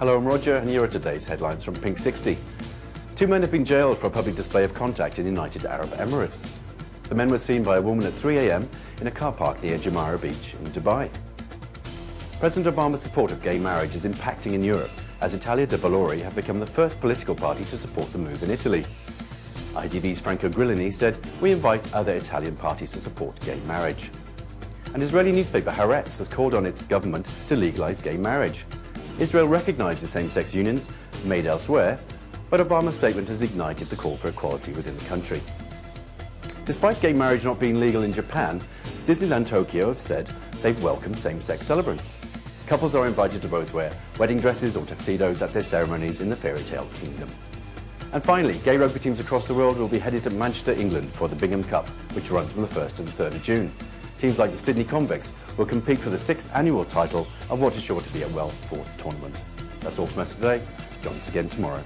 Hello, I'm Roger, and here are today's headlines from Pink 60. Two men have been jailed for a public display of contact in United Arab Emirates. The men were seen by a woman at 3 a.m. in a car park near Jumeirah Beach in Dubai. President Obama's support of gay marriage is impacting in Europe, as Italia dei Valori have become the first political party to support the move in Italy. IDV's Franco Grillini said, we invite other Italian parties to support gay marriage. And Israeli newspaper Haaretz has called on its government to legalize gay marriage. Israel recognizes same-sex unions made elsewhere, but Obama's statement has ignited the call for equality within the country. Despite gay marriage not being legal in Japan, Disneyland Tokyo have said they've welcomed same-sex celebrants. Couples are invited to both wear wedding dresses or tuxedos at their ceremonies in the fairy tale kingdom. And finally, gay rugby teams across the world will be headed to Manchester, England for the Bingham Cup, which runs from the 1st to the 3rd of June. Teams like the Sydney Convicts will compete for the sixth annual title of what is sure to be a well-fought tournament. That's all from us today. Join us again tomorrow.